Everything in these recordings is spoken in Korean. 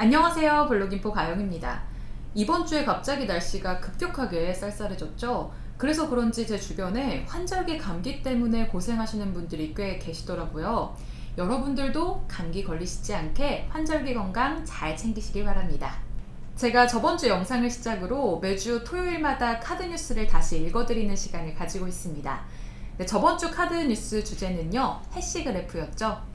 안녕하세요 블로깅포 가영입니다. 이번 주에 갑자기 날씨가 급격하게 쌀쌀해졌죠. 그래서 그런지 제 주변에 환절기 감기 때문에 고생하시는 분들이 꽤 계시더라고요. 여러분들도 감기 걸리시지 않게 환절기 건강 잘 챙기시길 바랍니다. 제가 저번 주 영상을 시작으로 매주 토요일마다 카드 뉴스를 다시 읽어드리는 시간을 가지고 있습니다. 네, 저번 주 카드 뉴스 주제는요, 해시 그래프였죠.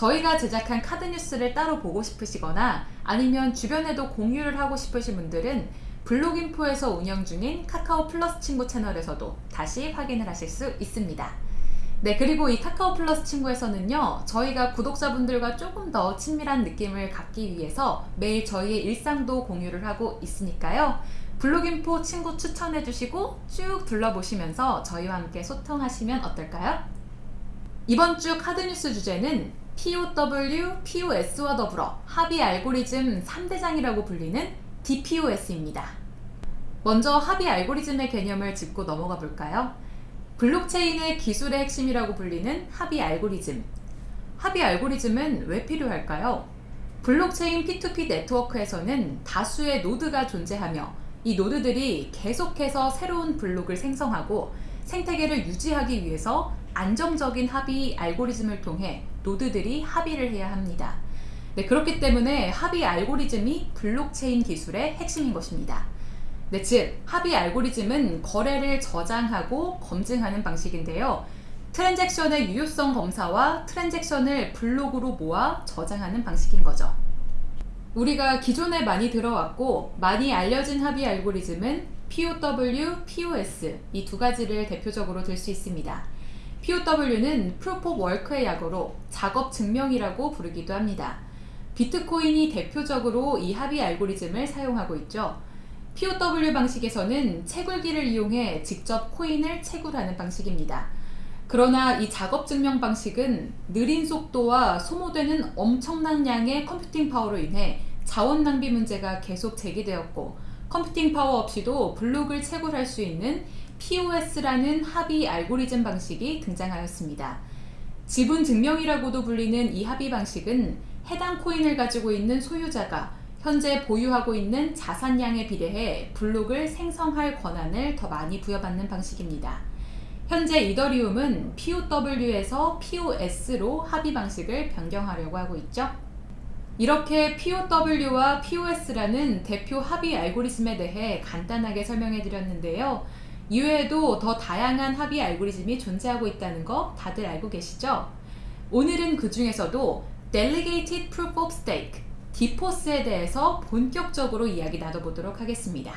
저희가 제작한 카드 뉴스를 따로 보고 싶으시거나 아니면 주변에도 공유를 하고 싶으신 분들은 블록인포에서 운영 중인 카카오 플러스 친구 채널에서도 다시 확인을 하실 수 있습니다. 네, 그리고 이 카카오 플러스 친구에서는요, 저희가 구독자분들과 조금 더 친밀한 느낌을 갖기 위해서 매일 저희의 일상도 공유를 하고 있으니까요. 블록인포 친구 추천해 주시고 쭉 둘러보시면서 저희와 함께 소통하시면 어떨까요? 이번 주 카드뉴스 주제는 POW, POS와 더불어 합의 알고리즘 3대장이라고 불리는 DPoS입니다. 먼저 합의 알고리즘의 개념을 짚고 넘어가 볼까요? 블록체인의 기술의 핵심이라고 불리는 합의 알고리즘. 합의 알고리즘은 왜 필요할까요? 블록체인 P2P 네트워크에서는 다수의 노드가 존재하며 이 노드들이 계속해서 새로운 블록을 생성하고 생태계를 유지하기 위해서 안정적인 합의 알고리즘을 통해 노드들이 합의를 해야 합니다. 네, 그렇기 때문에 합의 알고리즘이 블록체인 기술의 핵심인 것입니다. 네, 즉 합의 알고리즘은 거래를 저장하고 검증하는 방식인데요. 트랜잭션의 유효성 검사와 트랜잭션을 블록으로 모아 저장하는 방식인 거죠. 우리가 기존에 많이 들어왔고 많이 알려진 합의 알고리즘은 POW, POS 이 두 가지를 대표적으로 들 수 있습니다. POW는 of Work의 약어로 작업 증명이라고 부르기도 합니다. 비트코인이 대표적으로 이 합의 알고리즘을 사용하고 있죠. POW 방식에서는 채굴기를 이용해 직접 코인을 채굴하는 방식입니다. 그러나 이 작업 증명 방식은 느린 속도와 소모되는 엄청난 양의 컴퓨팅 파워로 인해 자원 낭비 문제가 계속 제기되었고 컴퓨팅 파워 없이도 블록을 채굴할 수 있는 POS라는 합의 알고리즘 방식이 등장하였습니다. 지분 증명이라고도 불리는 이 합의 방식은 해당 코인을 가지고 있는 소유자가 현재 보유하고 있는 자산량에 비례해 블록을 생성할 권한을 더 많이 부여받는 방식입니다. 현재 이더리움은 POW에서 POS로 합의 방식을 변경하려고 하고 있죠. 이렇게 POW와 POS라는 대표 합의 알고리즘에 대해 간단하게 설명해 드렸는데요. 이외에도 더 다양한 합의 알고리즘이 존재하고 있다는 거 다들 알고 계시죠? 오늘은 그 중에서도 Delegated Proof of Stake, DPoS에 대해서 본격적으로 이야기 나눠보도록 하겠습니다.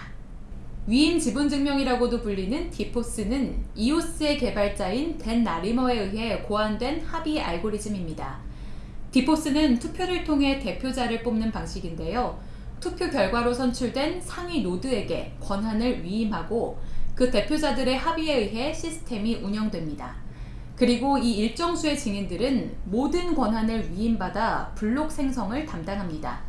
위임 지분 증명이라고도 불리는 디포스는 이오스의 개발자인 댄 나리머에 의해 고안된 합의 알고리즘입니다. 디포스는 투표를 통해 대표자를 뽑는 방식인데요. 투표 결과로 선출된 상위 노드에게 권한을 위임하고 그 대표자들의 합의에 의해 시스템이 운영됩니다. 그리고 이 일정 수의 증인들은 모든 권한을 위임받아 블록 생성을 담당합니다.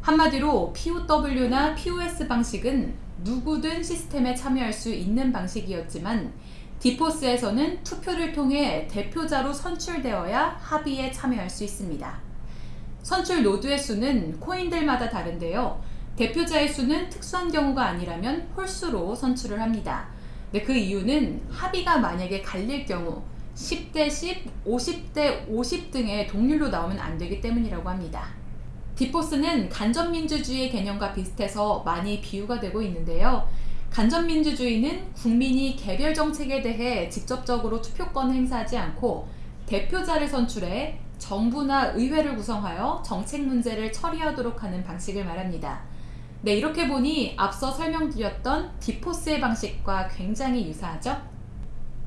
한마디로 POW나 POS 방식은 누구든 시스템에 참여할 수 있는 방식이었지만 디포스에서는 투표를 통해 대표자로 선출되어야 합의에 참여할 수 있습니다. 선출 노드의 수는 코인들마다 다른데요. 대표자의 수는 특수한 경우가 아니라면 홀수로 선출을 합니다. 네, 그 이유는 합의가 만약에 갈릴 경우 10대 10, 50대 50 등의 동률로 나오면 안 되기 때문이라고 합니다. DPoS는 간접민주주의 개념과 비슷해서 많이 비유가 되고 있는데요. 간접민주주의는 국민이 개별 정책에 대해 직접적으로 투표권을 행사하지 않고 대표자를 선출해 정부나 의회를 구성하여 정책 문제를 처리하도록 하는 방식을 말합니다. 네, 이렇게 보니 앞서 설명드렸던 디포스의 방식과 굉장히 유사하죠?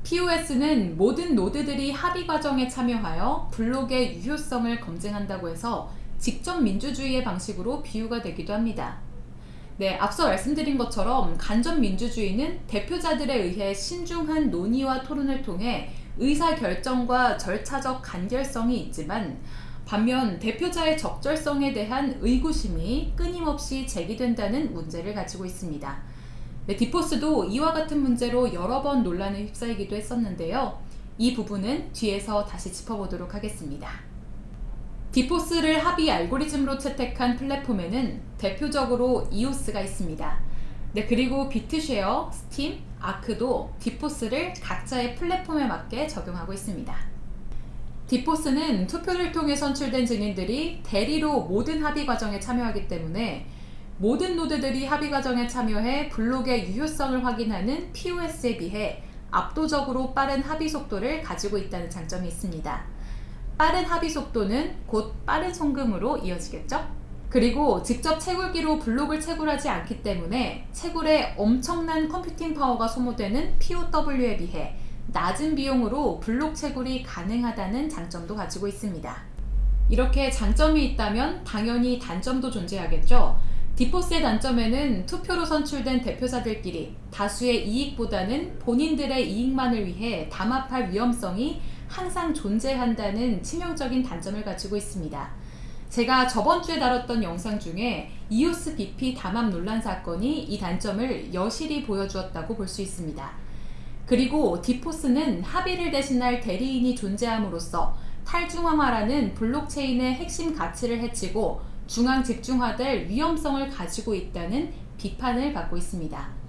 POS는 모든 노드들이 합의 과정에 참여하여 블록의 유효성을 검증한다고 해서 직접 민주주의의 방식으로 비유가 되기도 합니다. 네, 앞서 말씀드린 것처럼 간접 민주주의는 대표자들에 의해 신중한 논의와 토론을 통해 의사결정과 절차적 간결성이 있지만 반면 대표자의 적절성에 대한 의구심이 끊임없이 제기된다는 문제를 가지고 있습니다. 네, DPoS도 이와 같은 문제로 여러 번 논란에 휩싸이기도 했었는데요. 이 부분은 뒤에서 다시 짚어보도록 하겠습니다. DPoS를 합의 알고리즘으로 채택한 플랫폼에는 대표적으로 이오스가 있습니다. 네, 그리고 비트쉐어, 스팀, 아크도 DPoS를 각자의 플랫폼에 맞게 적용하고 있습니다. 디포스는 투표를 통해 선출된 증인들이 대리로 모든 합의 과정에 참여하기 때문에 모든 노드들이 합의 과정에 참여해 블록의 유효성을 확인하는 POS에 비해 압도적으로 빠른 합의 속도를 가지고 있다는 장점이 있습니다. 빠른 합의 속도는 곧 빠른 송금으로 이어지겠죠? 그리고 직접 채굴기로 블록을 채굴하지 않기 때문에 채굴에 엄청난 컴퓨팅 파워가 소모되는 POW에 비해 낮은 비용으로 블록 채굴이 가능하다는 장점도 가지고 있습니다. 이렇게 장점이 있다면 당연히 단점도 존재하겠죠. 디포스의 단점에는 투표로 선출된 대표자들끼리 다수의 이익보다는 본인들의 이익만을 위해 담합할 위험성이 항상 존재한다는 치명적인 단점을 가지고 있습니다. 제가 저번 주에 다뤘던 영상 중에 이오스 BP 담합 논란 사건이 이 단점을 여실히 보여주었다고 볼 수 있습니다. 그리고 디포스는 합의를 대신할 대리인이 존재함으로써 탈중앙화라는 블록체인의 핵심 가치를 해치고 중앙 집중화될 위험성을 가지고 있다는 비판을 받고 있습니다.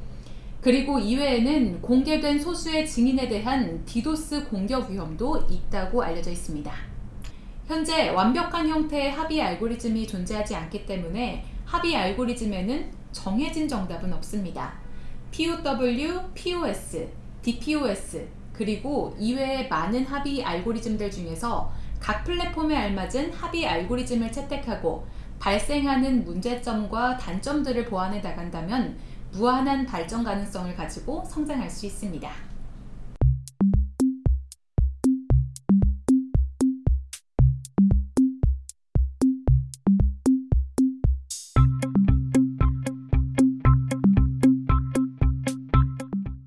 그리고 이외에는 공개된 소수의 증인에 대한 디도스 공격 위험도 있다고 알려져 있습니다. 현재 완벽한 형태의 합의 알고리즘이 존재하지 않기 때문에 합의 알고리즘에는 정해진 정답은 없습니다. POW, POS, DPoS 그리고 이외의 많은 합의 알고리즘들 중에서 각 플랫폼에 알맞은 합의 알고리즘을 채택하고 발생하는 문제점과 단점들을 보완해 나간다면 무한한 발전 가능성을 가지고 성장할 수 있습니다.